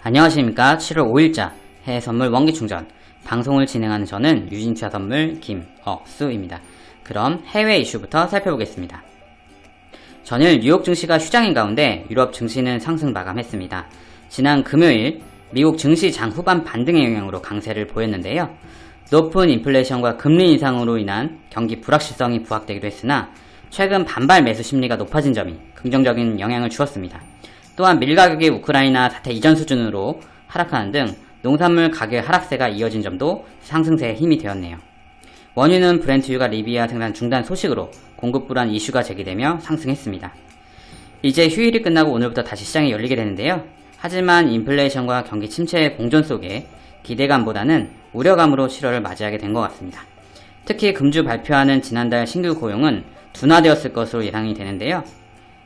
안녕하십니까 7월 5일자 해외선물 원기충전 방송을 진행하는 저는 유진차 선물 김억수입니다. 그럼 해외 이슈부터 살펴보겠습니다. 전일 뉴욕 증시가 휴장인 가운데 유럽 증시는 상승 마감했습니다. 지난 금요일 미국 증시 장 후반 반등의 영향으로 강세를 보였는데요. 높은 인플레이션과 금리 인상으로 인한 경기 불확실성이 부각되기도 했으나 최근 반발 매수 심리가 높아진 점이 긍정적인 영향을 주었습니다. 또한 밀 가격이 우크라이나 사태 이전 수준으로 하락하는 등 농산물 가격 하락세가 이어진 점도 상승세에 힘이 되었네요. 원유는 브렌트유가 리비아 생산 중단 소식으로 공급 불안 이슈가 제기되며 상승했습니다. 이제 휴일이 끝나고 오늘부터 다시 시장이 열리게 되는데요. 하지만 인플레이션과 경기 침체의 공존 속에 기대감보다는 우려감으로 7월을 맞이하게 된 것 같습니다. 특히 금주 발표하는 지난달 신규 고용은 둔화되었을 것으로 예상이 되는데요.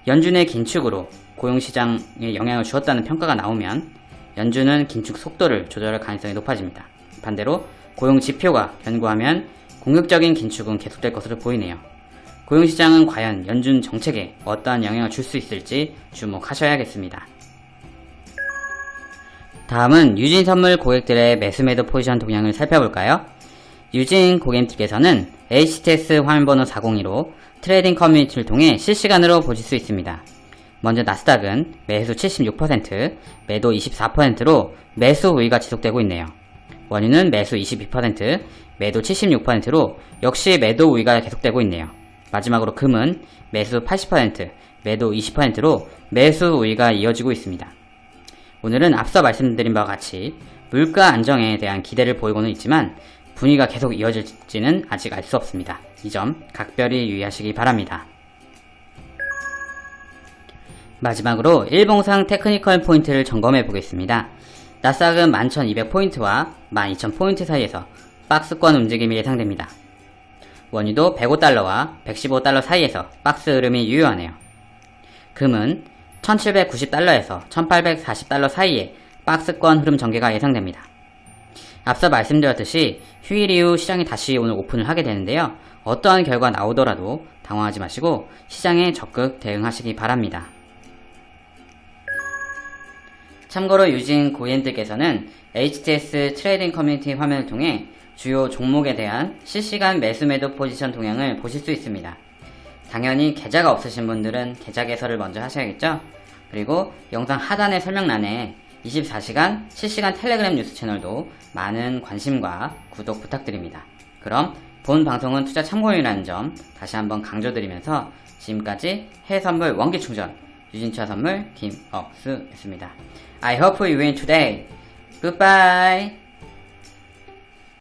연준의 긴축으로 고용시장에 영향을 주었다는 평가가 나오면 연준은 긴축 속도를 조절할 가능성이 높아집니다. 반대로 고용 지표가 견고하면 공격적인 긴축은 계속될 것으로 보이네요. 고용시장은 과연 연준 정책에 어떠한 영향을 줄 수 있을지 주목하셔야겠습니다. 다음은 유진 선물 고객들의 매수매도 포지션 동향을 살펴볼까요? 유진 고객님들께서는 HTS 화면번호 402로 trading 커뮤니티를 통해 실시간으로 보실 수 있습니다. 먼저 나스닥은 매수 76%, 매도 24%로 매수 우위가 지속되고 있네요. 원유는 매수 22%, 매도 76%로 역시 매도 우위가 계속되고 있네요. 마지막으로 금은 매수 80%, 매도 20%로 매수 우위가 이어지고 있습니다. 오늘은 앞서 말씀드린 바와 같이 물가 안정에 대한 기대를 보이고는 있지만 분위기가 계속 이어질지는 아직 알 수 없습니다. 이 점 각별히 유의하시기 바랍니다. 마지막으로 일봉상 technical 포인트를 점검해 보겠습니다. 나스닥은 11,200포인트와 12,000포인트 사이에서 박스권 움직임이 예상됩니다. 원유도 105달러와 115달러 사이에서 박스 흐름이 유효하네요. 금은 1790달러에서 1840달러 사이에 박스권 흐름 전개가 예상됩니다. 앞서 말씀드렸듯이 휴일 이후 시장이 다시 오늘 오픈을 하게 되는데요. 어떠한 결과 나오더라도 당황하지 마시고 시장에 적극 대응하시기 바랍니다. 참고로 유진 고객님들께서는 HTS trading 커뮤니티 화면을 통해 주요 종목에 대한 실시간 매수 매도 포지션 동향을 보실 수 있습니다. 당연히 계좌가 없으신 분들은 계좌 개설을 먼저 하셔야겠죠? 그리고 영상 하단의 설명란에 24시간 실시간 텔레그램 뉴스 채널도 많은 관심과 구독 부탁드립니다. 그럼 본 방송은 투자 참고용이라는 점 다시 한번 강조드리면서 지금까지 해외선물 원기충전 유진차 선물 김억수였습니다. I hope you win today. Goodbye.